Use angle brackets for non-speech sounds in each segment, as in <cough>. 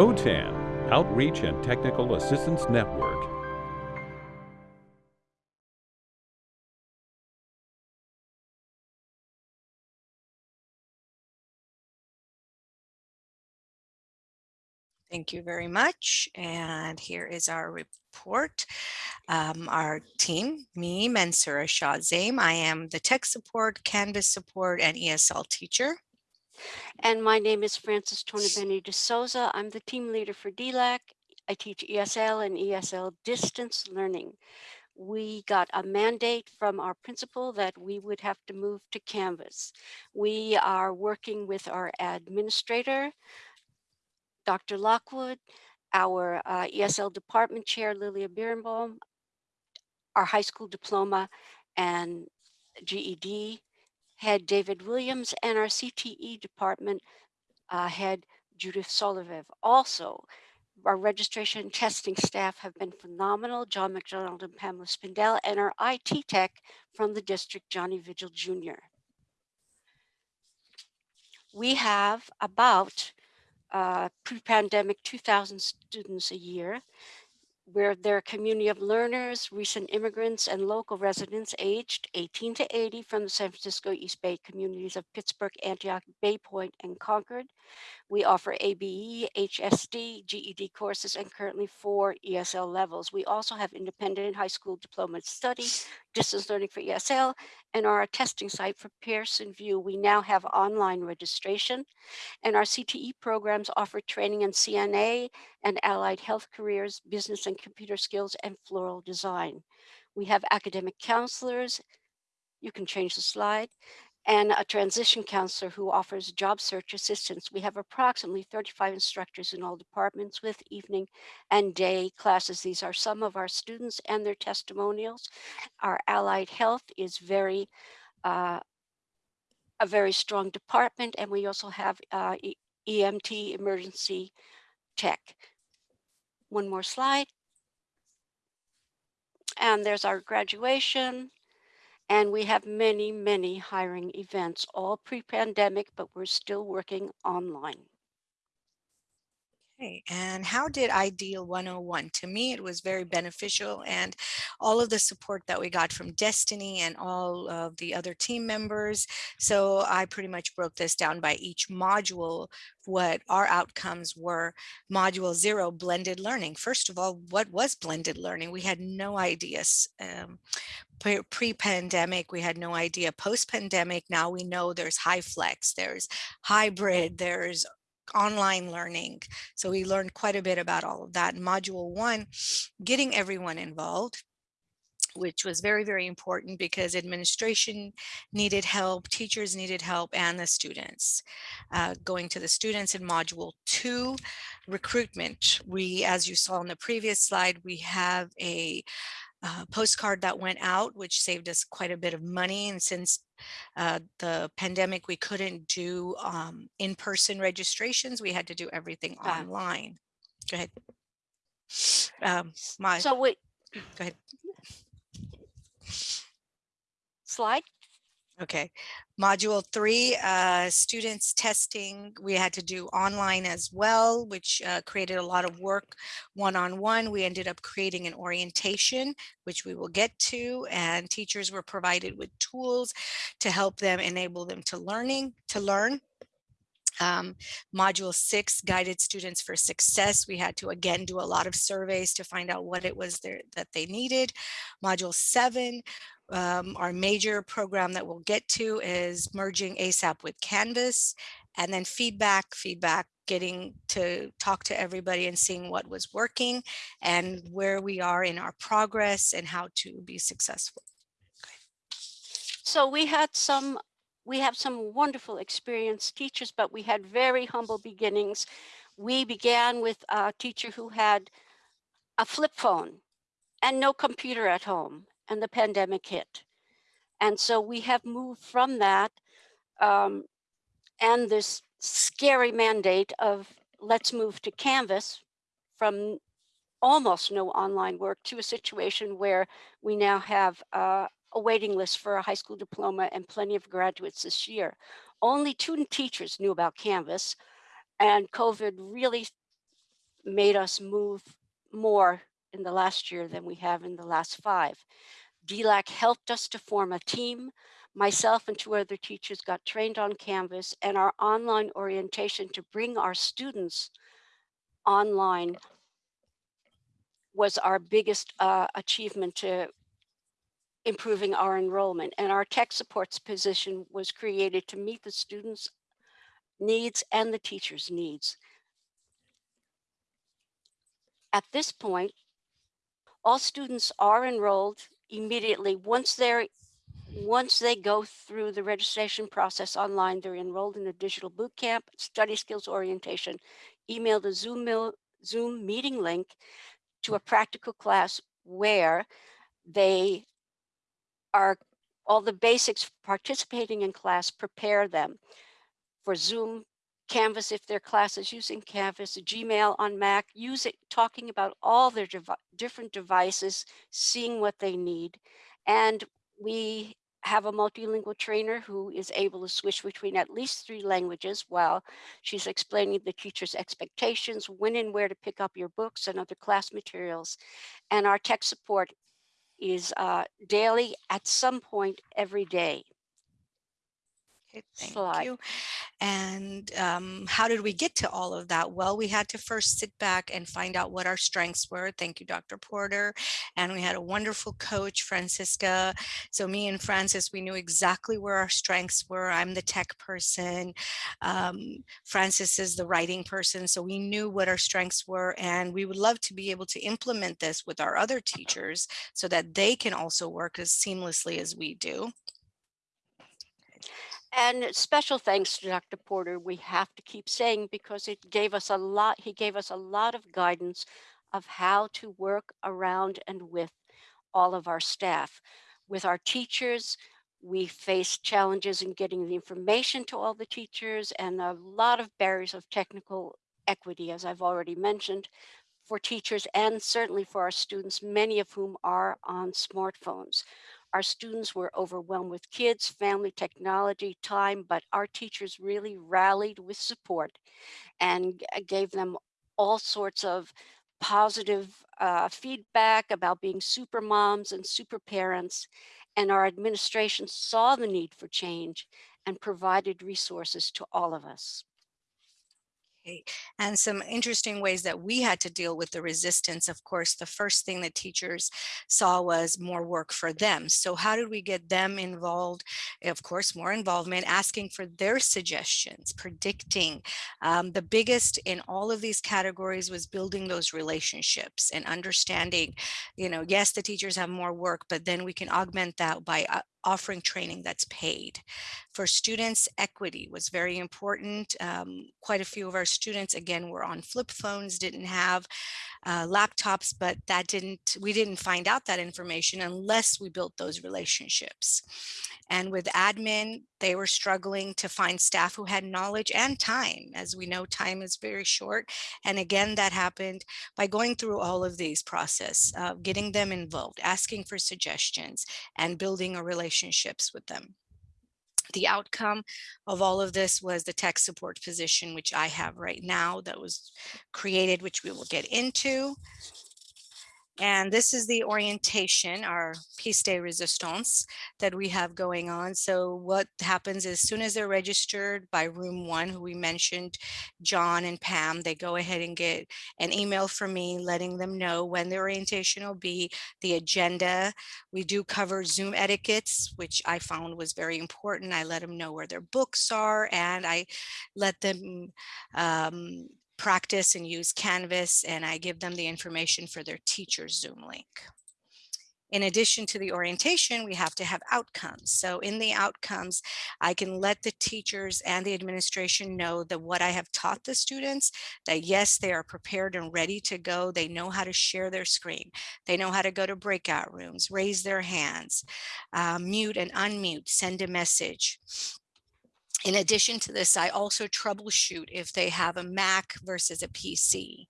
OTAN, Outreach and Technical Assistance Network. Thank you very much. And here is our report. Um, our team, me, Mansura Shah Zaim. I am the tech support, Canvas support, and ESL teacher. And my name is Frances Tornabene de Souza. I'm the team leader for DLAC. I teach ESL and ESL distance learning. We got a mandate from our principal that we would have to move to Canvas. We are working with our administrator, Dr. Lockwood, our uh, ESL department chair, Lilia Birnbaum, our high school diploma and GED head, David Williams, and our CTE department uh, head, Judith Solivev. Also, our registration testing staff have been phenomenal, John McDonald and Pamela Spindell, and our IT tech from the district, Johnny Vigil Jr. We have about uh, pre-pandemic 2,000 students a year where they're a community of learners, recent immigrants, and local residents aged 18 to 80 from the San Francisco East Bay communities of Pittsburg, Antioch, Bay Point, and Concord. We offer ABE, HSD, GED courses, and currently four ESL levels. We also have independent high school diploma study, distance learning for ESL, and our testing site for Pearson VUE. We now have online registration, and our CTE programs offer training in CNA and allied health careers, business and computer skills, and floral design. We have academic counselors. You can change the slide and a transition counselor who offers job search assistance. We have approximately 35 instructors in all departments with evening and day classes. These are some of our students and their testimonials. Our allied health is very, uh, a very strong department, and we also have uh, EMT emergency tech. One more slide. And there's our graduation. And we have many, many hiring events, all pre-pandemic, but we're still working online. Okay, and how did Ideal 101? To me, it was very beneficial and all of the support that we got from Destiny and all of the other team members. So I pretty much broke this down by each module, what our outcomes were. Module zero, blended learning. First of all, what was blended learning? We had no ideas. Um, pre-pandemic we had no idea post-pandemic now we know there's high flex there's hybrid there's online learning. So we learned quite a bit about all of that. Module one, getting everyone involved which was very, very important because administration needed help, teachers needed help, and the students. Uh, going to the students in module two, recruitment. We, as you saw in the previous slide, we have a uh, postcard that went out, which saved us quite a bit of money. And since uh, the pandemic, we couldn't do um, in-person registrations. We had to do everything online. Go ahead. Um, my, so wait. Go ahead. Slide. Okay. Module three, uh, students testing, we had to do online as well, which uh, created a lot of work one-on-one. -on -one. We ended up creating an orientation, which we will get to, and teachers were provided with tools to help them enable them to learning, to learn. Um, module six, guided students for success. We had to again do a lot of surveys to find out what it was there, that they needed. Module seven, um, our major program that we'll get to is merging ASAP with Canvas and then feedback, feedback, getting to talk to everybody and seeing what was working and where we are in our progress and how to be successful. So we had some, we have some wonderful experienced teachers, but we had very humble beginnings. We began with a teacher who had a flip phone and no computer at home and the pandemic hit. And so we have moved from that um, and this scary mandate of let's move to Canvas from almost no online work to a situation where we now have uh, a waiting list for a high school diploma and plenty of graduates this year. Only two teachers knew about Canvas and COVID really made us move more in the last year than we have in the last five. DLAC helped us to form a team. Myself and two other teachers got trained on Canvas and our online orientation to bring our students online was our biggest uh, achievement to improving our enrollment. And our tech supports position was created to meet the students' needs and the teachers' needs. At this point, all students are enrolled immediately once they're once they go through the registration process online, they're enrolled in a digital boot camp, study skills orientation, email the Zoom, Zoom meeting link to a practical class where they are all the basics participating in class prepare them for Zoom, Canvas if their class is using Canvas, Gmail on Mac, use it talking about all their devi different devices, seeing what they need. And we have a multilingual trainer who is able to switch between at least three languages while she's explaining the teacher's expectations, when and where to pick up your books and other class materials. And our tech support is uh, daily at some point every day. Okay, thank Slide. you. And um, how did we get to all of that? Well, we had to first sit back and find out what our strengths were. Thank you, Dr. Porter. And we had a wonderful coach, Francisca. So me and Frances, we knew exactly where our strengths were. I'm the tech person. Um, Frances is the writing person. So we knew what our strengths were. And we would love to be able to implement this with our other teachers so that they can also work as seamlessly as we do. And special thanks to Dr. Porter, we have to keep saying because it gave us a lot, he gave us a lot of guidance of how to work around and with all of our staff. With our teachers, we faced challenges in getting the information to all the teachers and a lot of barriers of technical equity, as I've already mentioned, for teachers and certainly for our students, many of whom are on smartphones. Our students were overwhelmed with kids, family, technology, time, but our teachers really rallied with support and gave them all sorts of positive uh, feedback about being super moms and super parents. And our administration saw the need for change and provided resources to all of us. And some interesting ways that we had to deal with the resistance. Of course, the first thing that teachers saw was more work for them. So how did we get them involved? Of course, more involvement, asking for their suggestions, predicting. Um, the biggest in all of these categories was building those relationships and understanding, you know, yes, the teachers have more work, but then we can augment that by uh, offering training that's paid. For students, equity was very important. Um, quite a few of our students, again, were on flip phones, didn't have uh, laptops, but that didn't, we didn't find out that information unless we built those relationships. And with admin, they were struggling to find staff who had knowledge and time. As we know, time is very short. And again, that happened by going through all of these process, uh, getting them involved, asking for suggestions, and building a relationships with them. The outcome of all of this was the tech support position, which I have right now that was created, which we will get into. And this is the orientation, our piece de resistance that we have going on. So what happens is, as soon as they're registered by room one, who we mentioned, John and Pam, they go ahead and get an email from me letting them know when the orientation will be, the agenda. We do cover Zoom etiquettes, which I found was very important. I let them know where their books are and I let them um, practice and use Canvas and I give them the information for their teacher's Zoom link. In addition to the orientation, we have to have outcomes. So in the outcomes, I can let the teachers and the administration know that what I have taught the students, that yes, they are prepared and ready to go. They know how to share their screen. They know how to go to breakout rooms, raise their hands, uh, mute and unmute, send a message. In addition to this, I also troubleshoot if they have a Mac versus a PC.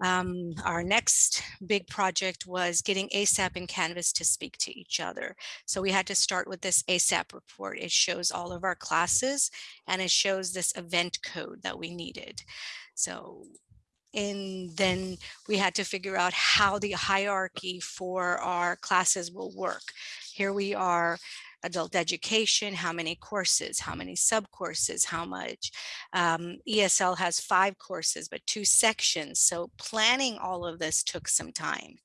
Um, our next big project was getting ASAP and Canvas to speak to each other. So we had to start with this ASAP report. It shows all of our classes and it shows this event code that we needed. So and then we had to figure out how the hierarchy for our classes will work. Here we are adult education, how many courses, how many sub courses, how much. Um, ESL has five courses, but two sections. So planning all of this took some time.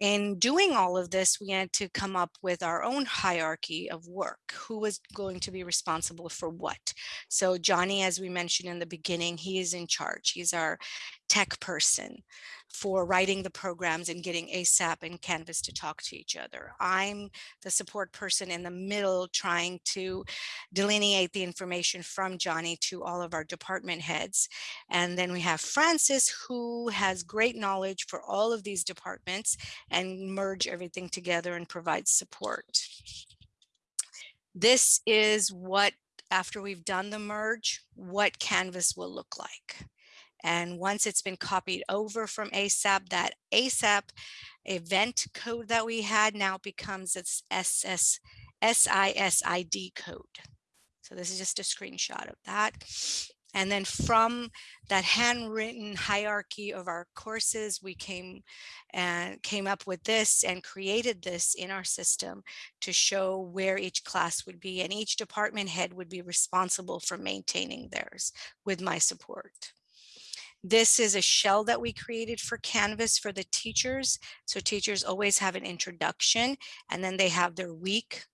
In doing all of this, we had to come up with our own hierarchy of work. Who was going to be responsible for what? So Johnny, as we mentioned in the beginning, he is in charge. He's our tech person for writing the programs and getting ASAP and Canvas to talk to each other. I'm the support person in the middle trying to delineate the information from Johnny to all of our department heads. And then we have Frances who has great knowledge for all of these departments and merge everything together and provide support. This is what, after we've done the merge, what Canvas will look like. And once it's been copied over from ASAP, that ASAP event code that we had now becomes its SS, SISID code. So this is just a screenshot of that. And then from that handwritten hierarchy of our courses, we came and came up with this and created this in our system to show where each class would be and each department head would be responsible for maintaining theirs with my support. This is a shell that we created for Canvas for the teachers. So teachers always have an introduction and then they have their week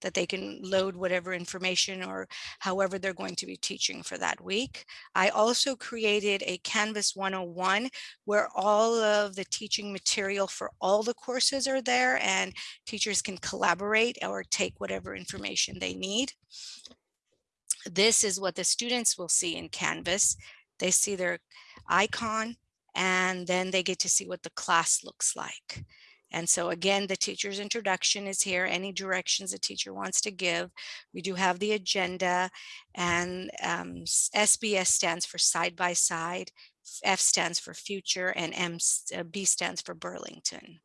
that they can load whatever information or however they're going to be teaching for that week. I also created a Canvas 101 where all of the teaching material for all the courses are there and teachers can collaborate or take whatever information they need. This is what the students will see in Canvas. They see their icon, and then they get to see what the class looks like. And so again, the teacher's introduction is here, any directions the teacher wants to give. We do have the agenda and um, SBS stands for side by side, F stands for future and M, uh, B stands for Burlington.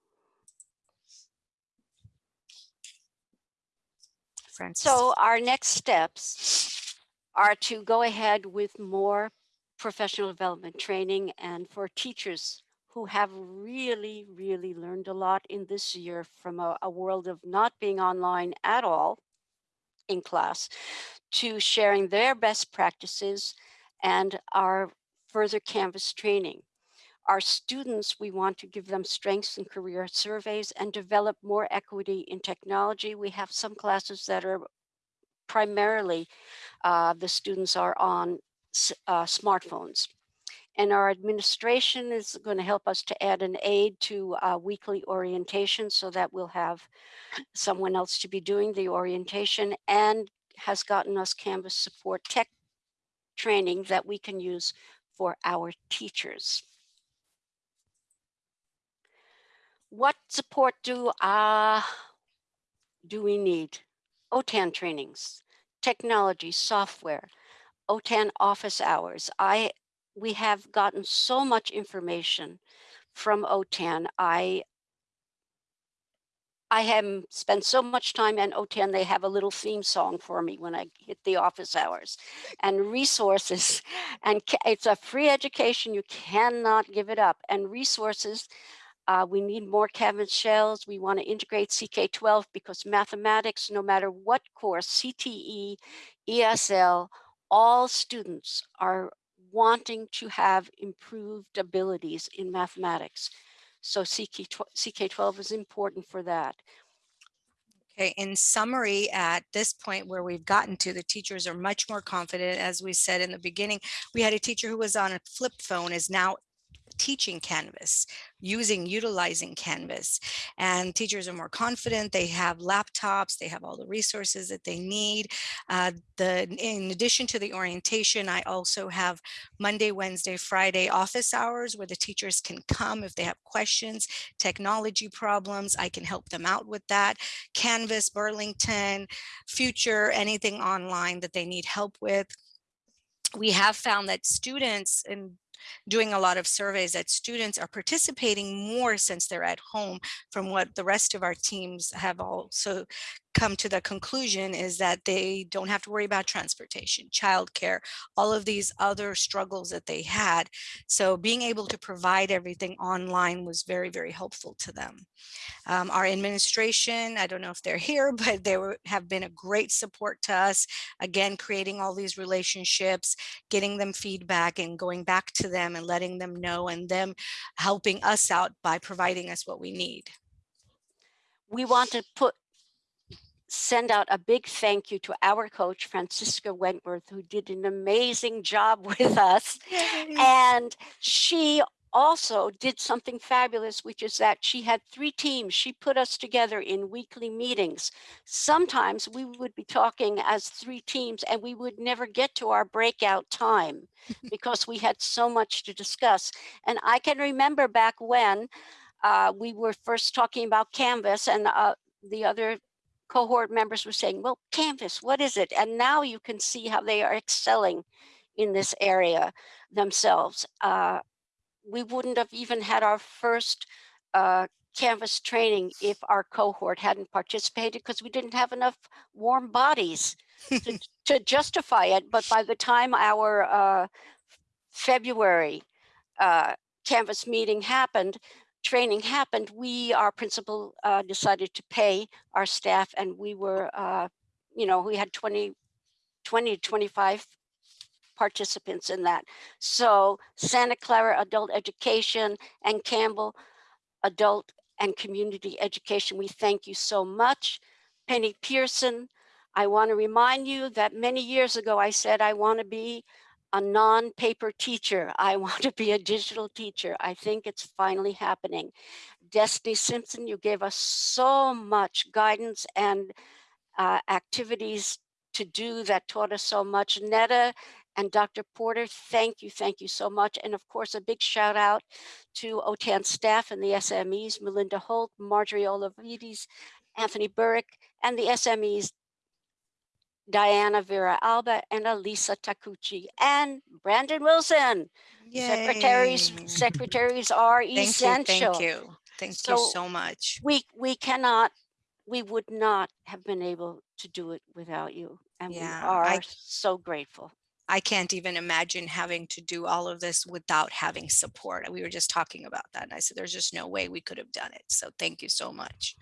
Frances. So our next steps are to go ahead with more professional development training and for teachers who have really, really learned a lot in this year from a, a world of not being online at all in class to sharing their best practices and our further Canvas training. Our students, we want to give them strengths and career surveys and develop more equity in technology. We have some classes that are primarily, uh, the students are on uh, smartphones. And our administration is going to help us to add an aid to uh, weekly orientation so that we'll have someone else to be doing the orientation and has gotten us Canvas support tech training that we can use for our teachers. What support do, uh, do we need? OTAN trainings, technology, software, OTAN office hours. I we have gotten so much information from OTAN. I I have spent so much time in OTAN, they have a little theme song for me when I hit the office hours and resources. <laughs> And it's a free education. You cannot give it up. And resources, uh, we need more Canvas shells. We want to integrate CK12 because mathematics, no matter what course, CTE, ESL, all students are wanting to have improved abilities in mathematics. So CK12 is important for that. Okay, in summary, at this point where we've gotten to, the teachers are much more confident. As we said in the beginning, we had a teacher who was on a flip phone is now teaching Canvas, using, utilizing Canvas. And teachers are more confident, they have laptops, they have all the resources that they need. Uh, the, in addition to the orientation, I also have Monday, Wednesday, Friday office hours where the teachers can come if they have questions, technology problems, I can help them out with that. Canvas, Burlington, Future, anything online that they need help with we have found that students and doing a lot of surveys that students are participating more since they're at home from what the rest of our teams have also come to the conclusion is that they don't have to worry about transportation, childcare, all of these other struggles that they had. So being able to provide everything online was very, very helpful to them. Um, our administration, I don't know if they're here, <laughs> but they were, have been a great support to us. Again, creating all these relationships, getting them feedback and going back to them and letting them know and them helping us out by providing us what we need. we want to put send out a big thank you to our coach francisca wentworth who did an amazing job <laughs> with us. And she also did something fabulous which is that she had three teams. She put us together in weekly meetings. Sometimes we would be talking as three teams and we would never get to our breakout time <laughs> because we had so much to discuss. And i can remember back when uh, we were first talking about Canvas and uh, the other cohort members were saying, well, Canvas, what is it? And now you can see how they are excelling in this area themselves. Uh, we wouldn't have even had our first uh, Canvas training if our cohort hadn't participated because we didn't have enough warm bodies to, <laughs> to justify it. But by the time our uh, February uh, Canvas meeting happened, training happened, we, our principal, uh, decided to pay our staff and we were, uh, you know, we had 20, 20 to 25 participants in that. So Santa Clara Adult Education and Campbell Adult and Community Education, we thank you so much. Penny Pearson, I want to remind you that many years ago I said I want to be a non-paper teacher. I <laughs> want to be a digital teacher. I think it's finally happening. Destiny Simpson, you gave us so much guidance and uh, activities to do that taught us so much. Netta and Dr. Porter, thank you, thank you so much. And of course, a big shout out to OTAN staff and the SMEs, Melinda Holt, Marjorie Olavides, Anthony Burrick, and the SMEs, Diana Vera Alba and Elisa Takuchi and Brandon Wilson. Secretaries, Yay. secretaries <laughs> secretaries are Thank you, essential. thank you. Thank you So- so much. We, we cannot, we would not have been able to do it without you. And we Yeah, I- are so grateful. I can't even imagine having to do all of this without having support. We were just talking about that and I said, there's just no way we could have done it. So thank you so much.